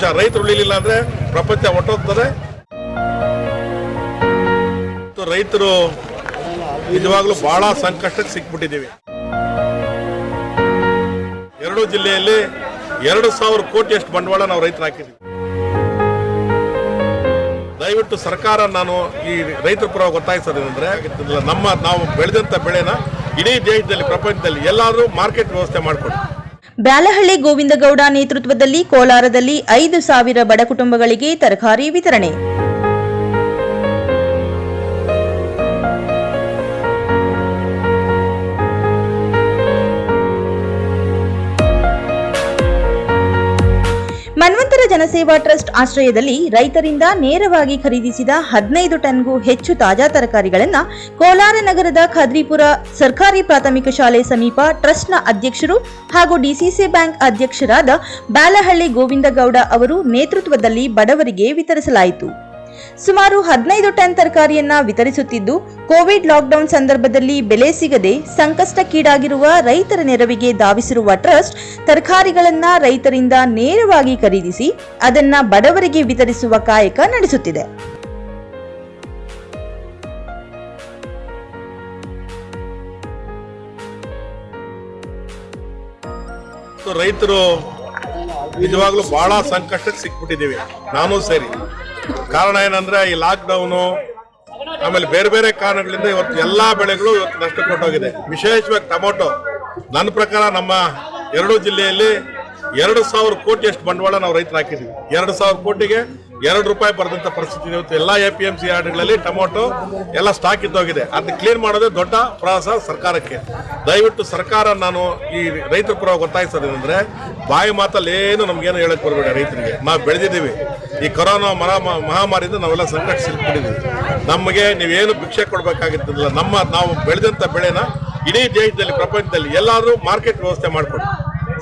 ರೈತರು ಉಳಿಲಿಲ್ಲ ಅಂದ್ರೆ ಪ್ರಪಂಚ ಹೊಟ್ಟೋಗ್ತದೆ ಮತ್ತು ರೈತರು ನಿಜವಾಗ್ಲೂ ಬಹಳ ಸಂಕಷ್ಟಕ್ಕೆ ಸಿಕ್ಬಿಟ್ಟಿದ್ದೀವಿ. ಎರಡು ಜಿಲ್ಲೆಯಲ್ಲಿ ಎರಡು ಸಾವಿರ ಕೋಟಿಯಷ್ಟು ಬಂಡವಾಳ ನಾವು ರೈತರು ಹಾಕಿದ್ದೀವಿ. ದಯವಿಟ್ಟು ಸರ್ಕಾರ ನಾನು ಈ ರೈತರ ಪರ ಒತ್ತಾಯಿಸೋದೇನೆಂದ್ರೆ ಇದನ್ನ ನಮ್ಮ ನಾವು ಬೆಳೆದಂತ ಬೆಳೆನ ಇಡೀ ದೇಶದಲ್ಲಿ, ಪ್ರಪಂಚದಲ್ಲಿ ಎಲ್ಲಾದರೂ ಮಾರ್ಕೆಟ್ ವ್ಯವಸ್ಥೆ ಮಾಡಿಕೊಡಿ. ಬ್ಯಾಲಹಳ್ಳಿ ಗೋವಿಂದಗೌಡ ನೇತೃತ್ವದಲ್ಲಿ ಕೋಲಾರದಲ್ಲಿ ಐದು ಸಾವಿರ ಬಡ ಕುಟುಂಬಗಳಿಗೆ ತರಕಾರಿ ವಿತರಣೆ. ಮನ್ವಂತರ ಜನಸೇವಾ ಟ್ರಸ್ಟ್ ಆಶ್ರಯದಲ್ಲಿ ರೈತರಿಂದ ನೇರವಾಗಿ ಖರೀದಿಸಿದ ಹದಿನೈದು ಟನ್ಗೂ ಹೆಚ್ಚು ತಾಜಾ ತರಕಾರಿಗಳನ್ನು ಕೋಲಾರ ನಗರದ ಖಾದ್ರಿಪುರ ಸರ್ಕಾರಿ ಪ್ರಾಥಮಿಕ ಶಾಲೆ ಸಮೀಪ ಟ್ರಸ್ಟ್ನ ಅಧ್ಯಕ್ಷರು ಹಾಗೂ ಡಿಸಿಸಿ ಬ್ಯಾಂಕ್ ಅಧ್ಯಕ್ಷರಾದ ಬ್ಯಾಲಹಳ್ಳಿ ಗೋವಿಂದಗೌಡ ಅವರು ನೇತೃತ್ವದಲ್ಲಿ ಬಡವರಿಗೆ ವಿತರಿಸಲಾಯಿತು. ಸುಮಾರು ಹದಿನೈದು ಟನ್ ತರಕಾರಿಯನ್ನ ವಿತರಿಸುತ್ತಿದ್ದು, ಕೋವಿಡ್ ಲಾಕ್ಡೌನ್ ಸಂದರ್ಭದಲ್ಲಿ ಬೆಲೆ ಸಿಗದೆ ಸಂಕಷ್ಟಕ್ಕೀಡಾಗಿರುವ ರೈತರ ನೆರವಿಗೆ ಧಾವಿಸಿರುವ ಟ್ರಸ್ಟ್ ತರಕಾರಿಗಳನ್ನ ರೈತರಿಂದ ನೇರವಾಗಿ ಖರೀದಿಸಿ ಅದನ್ನ ಬಡವರಿಗೆ ವಿತರಿಸುವ ಕಾಯಕ ನಡೆಸುತ್ತಿದೆ. ರೈತರು ನಿಜವಾಗ್ಲೂ ಬಹಳ ಸಂಕಷ್ಟಕ್ಕೆ ಸಿಕ್ಬಿಟ್ಟಿದ್ದೀವಿ. ನಾನು ಸೇರಿ. ಕಾರಣ ಏನಂದ್ರೆ ಈ ಲಾಕ್ಡೌನು ಆಮೇಲೆ ಬೇರೆ ಬೇರೆ ಕಾರಣಗಳಿಂದ ಇವತ್ತು ಎಲ್ಲಾ ಬೆಳೆಗಳು ಇವತ್ತು ನಷ್ಟ ಕೊಟ್ಟೋಗಿದೆ. ವಿಶೇಷವಾಗಿ ಟೊಮೊಟೊ. ನನ್ನ ಪ್ರಕಾರ ನಮ್ಮ ಎರಡು ಜಿಲ್ಲೆಯಲ್ಲಿ ಎರಡು ಸಾವಿರ ಕೋಟಿ ಅಷ್ಟು ಬಂಡವಾಳ ನಾವು ರೈತರು ಹಾಕಿದ್ದೀವಿ. ಎರಡು ಸಾವಿರ ಕೋಟಿಗೆ ಎರಡು ರೂಪಾಯಿ ಬರೆದಂತ ಪರಿಸ್ಥಿತಿ ಇವತ್ತು ಎಲ್ಲ ಎ ಪಿ ಎಂ ಸಿ ಯಾರ್ಡ್ಗಳಲ್ಲಿ ಟೊಮೊಟೊ ಎಲ್ಲ ಸ್ಟಾಕ್ ಇದ್ದೋಗಿದೆ ಅದನ್ನ ಕ್ಲೀನ್ ಮಾಡೋದೇ ದೊಡ್ಡ ಪ್ರಯಾಸ ಸರ್ಕಾರಕ್ಕೆ. ದಯವಿಟ್ಟು ಸರ್ಕಾರ ನಾನು ಈ ರೈತರ ಪರ ಒತ್ತಾಯಿಸೋದೇನೆಂದ್ರೆ ಬಾಯಿ ಮಾತಲ್ಲಿ ಏನು ನಮ್ಗೇನು ಹೇಳಕ್ ಬರಬೇಡ ರೈತರಿಗೆ. ನಾವು ಬೆಳೆದಿದ್ದೀವಿ. ಈ ಕೊರೋನಾ ಮರ ಮಹಾಮಾರಿಯಿಂದ ನಾವೆಲ್ಲ ಸಂಕಟ ನಮಗೆ ನೀವೇನು ಭಿಕ್ಷೆ ಕೊಡಬೇಕಾಗಿದ್ದಿಲ್ಲ. ನಮ್ಮ, ನಾವು ಬೆಳೆದಂತ ಬೆಳೆನ ಇಡೀ ದೇಶದಲ್ಲಿ, ಪ್ರಪಂಚದಲ್ಲಿ ಎಲ್ಲಾದರೂ ಮಾರ್ಕೆಟ್ ವ್ಯವಸ್ಥೆ ಮಾಡಿಕೊಡಿ.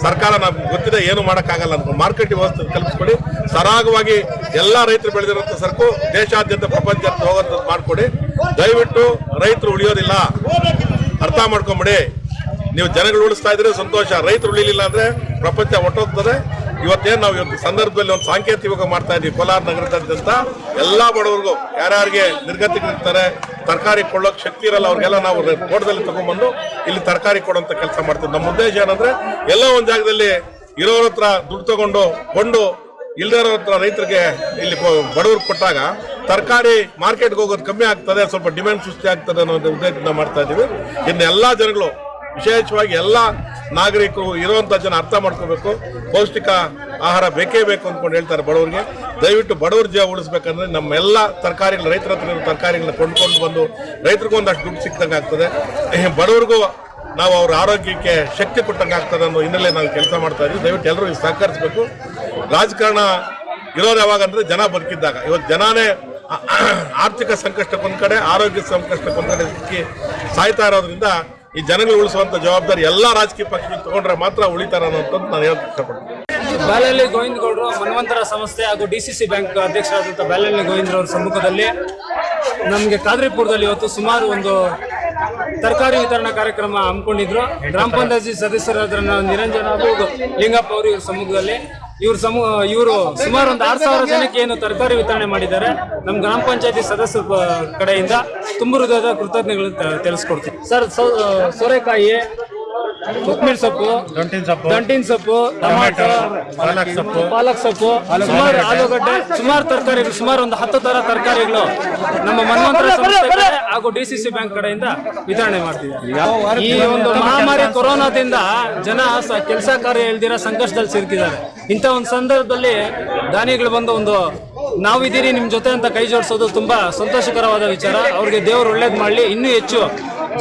ಸರ್ಕಾರ ನಮ್ಗೆ ಗೊತ್ತಿದೆ ಏನು ಮಾಡೋಕ್ಕಾಗಲ್ಲ ಅಂತ. ಮಾರ್ಕೆಟ್ ವ್ಯವಸ್ಥೆ ಕಲ್ಪಿಸ್ಕೊಡಿ. ಸರಾಗವಾಗಿ ಎಲ್ಲ ರೈತರು ಬೆಳೆದಿರುವಂತ ಸರಕು ದೇಶಾದ್ಯಂತ ಪ್ರಪಂಚಾದ್ಯಂತ ಹೋಗೋಂಥದ್ದು ಮಾಡಿಕೊಡಿ. ದಯವಿಟ್ಟು ರೈತರು ಉಳಿಯೋದಿಲ್ಲ. ಅರ್ಥ ಮಾಡ್ಕೊಂಬಿಡಿ. ನೀವು ಜನಗಳು ಉಳಿಸ್ತಾ ಇದ್ರೆ ಸಂತೋಷ. ರೈತರು ಉಳಿಲಿಲ್ಲ ಅಂದ್ರೆ ಪ್ರಪಂಚ ಹೊಟ್ಟೋಗ್ತದೆ ಇವತ್ತೇನು ನಾವು ಇವತ್ತು ಸಂದರ್ಭದಲ್ಲಿ ಒಂದು ಸಾಂಕೇತಿಕ ಮಾಡ್ತಾ ಇದ್ದೀವಿ ಕೋಲಾರ ನಗರದಾದ್ಯಂತ ಎಲ್ಲ ಬಡವರಿಗೂ ಯಾರ್ಯಾರಿಗೆ ನಿರ್ಗತಿಗಳಿರ್ತಾರೆ ತರಕಾರಿ ಕೊಳ್ಳೋಕೆ ಶಕ್ತಿ ಇರಲ್ಲ, ಅವ್ರಿಗೆಲ್ಲ ನಾವು ತೋಟದಲ್ಲಿ ತಗೊಂಡ್ಬಂದು ಇಲ್ಲಿ ತರಕಾರಿ ಕೊಡುವಂಥ ಕೆಲಸ ಮಾಡ್ತೀವಿ. ನಮ್ಮ ಉದ್ದೇಶ ಏನಂದ್ರೆ, ಎಲ್ಲ ಒಂದು ಜಾಗದಲ್ಲಿ ಇರೋರ ಹತ್ರ ದುಡ್ಡು ತಗೊಂಡು, ಕೊಂಡು ಇಲ್ದಿರೋ ಹತ್ರ ರೈತರಿಗೆ ಇಲ್ಲಿ ಬಡವ್ರಿಗೆ ಕೊಟ್ಟಾಗ ತರಕಾರಿ ಮಾರ್ಕೆಟ್ಗೆ ಹೋಗೋದು ಕಮ್ಮಿ ಆಗ್ತದೆ, ಸ್ವಲ್ಪ ಡಿಮ್ಯಾಂಡ್ ಸೃಷ್ಟಿ ಆಗ್ತದೆ ಅನ್ನೋ ಉದ್ದೇಶದಿಂದ ಮಾಡ್ತಾ ಇದ್ದೀವಿ ಇನ್ನು ಎಲ್ಲ ಜನಗಳು ವಿಶೇಷವಾಗಿ ಎಲ್ಲ ನಾಗರಿಕರು ಇರುವಂಥ ಜನ ಅರ್ಥ ಮಾಡ್ಕೋಬೇಕು. ಪೌಷ್ಟಿಕ ಆಹಾರ ಬೇಕೇ ಬೇಕು ಅಂದ್ಕೊಂಡು ಹೇಳ್ತಾರೆ ಬಡವರಿಗೆ. ದಯವಿಟ್ಟು ಬಡವರ ಜೀವ ಉಳಿಸ್ಬೇಕಂದ್ರೆ ನಮ್ಮೆಲ್ಲ ತರಕಾರಿಗಳು, ರೈತರ ಹತ್ರ ಇರೋ ತರಕಾರಿಗಳನ್ನ ಕೊಂಡ್ಕೊಂಡು ಬಂದು ರೈತರಿಗೂ ಒಂದಷ್ಟು ದುಡ್ಡು ಸಿಕ್ಕಂಗೆ ಆಗ್ತದೆ. ಬಡವ್ರಿಗೂ ನಾವು ಅವ್ರ ಆರೋಗ್ಯಕ್ಕೆ ಶಕ್ತಿ ಕೊಟ್ಟಂಗೆ ಆಗ್ತದೆ ಅನ್ನೋ ಹಿನ್ನೆಲೆ ನಾವು ಕೆಲಸ ಮಾಡ್ತಾ ಇದ್ದೀವಿ. ದಯವಿಟ್ಟು ಎಲ್ಲರೂ ಸಹಕರಿಸಬೇಕು. ರಾಜಕಾರಣ ಇರೋರು ಯಾವಾಗ ಅಂದ್ರೆ ಜನ ಬದುಕಿದ್ದಾಗ. ಇವತ್ತು ಜನನೇ ಆರ್ಥಿಕ ಸಂಕಷ್ಟಕ್ಕೊಂದು ಕಡೆ ಆರೋಗ್ಯ ಸಂಕಷ್ಟಕ್ಕೊಂದು ಕಡೆ ಸಿಕ್ಕಿ ಸಾಯ್ತಾ ಇರೋದ್ರಿಂದ ಈ ಜನಗಳು ಉಳಿಸುವಂತ ಜವಾಬ್ದಾರಿ ಎಲ್ಲಾ ರಾಜಕೀಯ ಪಕ್ಷಗಳು ತಗೊಂಡ್ರೆ ಮಾತ್ರ ಉಳಿತಾರ ಅಂತ ನಾನು ಹೇಳಕ್ ಇಷ್ಟಪಡ್ತೀನಿ. ಗೋವಿಂದ ಗೌಡ ಮನ್ವಂತರ ಸಂಸ್ಥೆ ಹಾಗೂ ಡಿ ಸಿ ಬ್ಯಾಂಕ್ ಅಧ್ಯಕ್ಷರಾದಂಥ ಗೋವಿಂದ ಗೋವಿಂದ್ರವರ ಸಮ್ಮುಖದಲ್ಲಿ ನಮಗೆ ಕಾದ್ರಿಪುರದಲ್ಲಿ ಇವತ್ತು ಸುಮಾರು ಒಂದು ತರಕಾರಿ ವಿತರಣಾ ಕಾರ್ಯಕ್ರಮ ಹಮ್ಮಿಕೊಂಡಿದ್ರು. ಗ್ರಾಮ ಪಂಚಾಯತಿ ಸದಸ್ಯರಾದ ನಿರಂಜನ ಹಾಗೂ ಲಿಂಗಪ್ಪ ಅವರು ಇವ್ರ ಸಮ್ಮುಖದಲ್ಲಿ ಇವ್ರ ಸಮೂಹ ಇವರು ಸುಮಾರು ಒಂದು ಆರು ಸಾವಿರ ಜನಕ್ಕೆ ಏನು ತರಕಾರಿ ವಿತರಣೆ ಮಾಡಿದ್ದಾರೆ. ನಮ್ಮ ಗ್ರಾಮ ಪಂಚಾಯತಿ ಸದಸ್ಯರ ಕಡೆಯಿಂದ ತುಂಬ ಹೃದಯದ ಕೃತಜ್ಞತೆಗಳನ್ನು ತಿಳಿಸ್ಕೊಡ್ತೀವಿ ತಿಳಿಸ್ಕೊಡ್ತೀನಿ. ಸರ್ ಸೌ- ಸೋರೆಕಾಯಿ ಕೊತ್ತಂಬರಿ ಸೊಪ್ಪು ದಂಟಿನ ಸೊಪ್ಪು ದಂಟಿನ ಸೊಪ್ಪು ಟೊಮಾಟೊ ಪಾಲಕ್ ಸೊಪ್ಪು. ಪಾಲಕ್ ಸೊಪ್ಪು ಸುಮಾರು ಆಲೂಗಡ್ಡೆ ಸುಮಾರು ತರಕಾರಿಗಳು ಸುಮಾರು ಒಂದು ಹತ್ತು ತರ ತರಕಾರಿಗಳು ನಮ್ಮ ಮನ್ವಂತರ ಸಂಸ್ಥೆ ಹಾಗೂ ಡಿ ಸಿ ಸಿ ಬ್ಯಾಂಕ್ ಕಡೆಯಿಂದ ವಿತರಣೆ ಮಾಡ್ತಿದ್ದಾರೆ. ಈ ಒಂದು ಮಹಾಮಾರಿ ಕೊರೋನಾದಿಂದ ಜನ ಕೆಲಸ ಕಾರ್ಯ ಇಲ್ದಿರ ಸಂಕಷ್ಟದಲ್ಲಿ ಸಿಲುಕಿದ್ದಾರೆ. ಇಂಥ ಒಂದು ಸಂದರ್ಭದಲ್ಲಿ ದಾನಿಗಳು ಬಂದು ಒಂದು ನಾವಿದ್ದೀರಿ ನಿಮ್ ಜೊತೆ ಅಂತ ಕೈ ಜೋಡಿಸೋದು ತುಂಬಾ ಸಂತೋಷಕರವಾದ ವಿಚಾರ. ಅವ್ರಿಗೆ ದೇವರು ಒಳ್ಳೇದು ಮಾಡಲಿ ಇನ್ನೂ ಹೆಚ್ಚು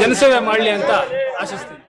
ಜನಸೇವೆ ಮಾಡಲಿ ಅಂತ ಆಶಿಸ್ತೀನಿ.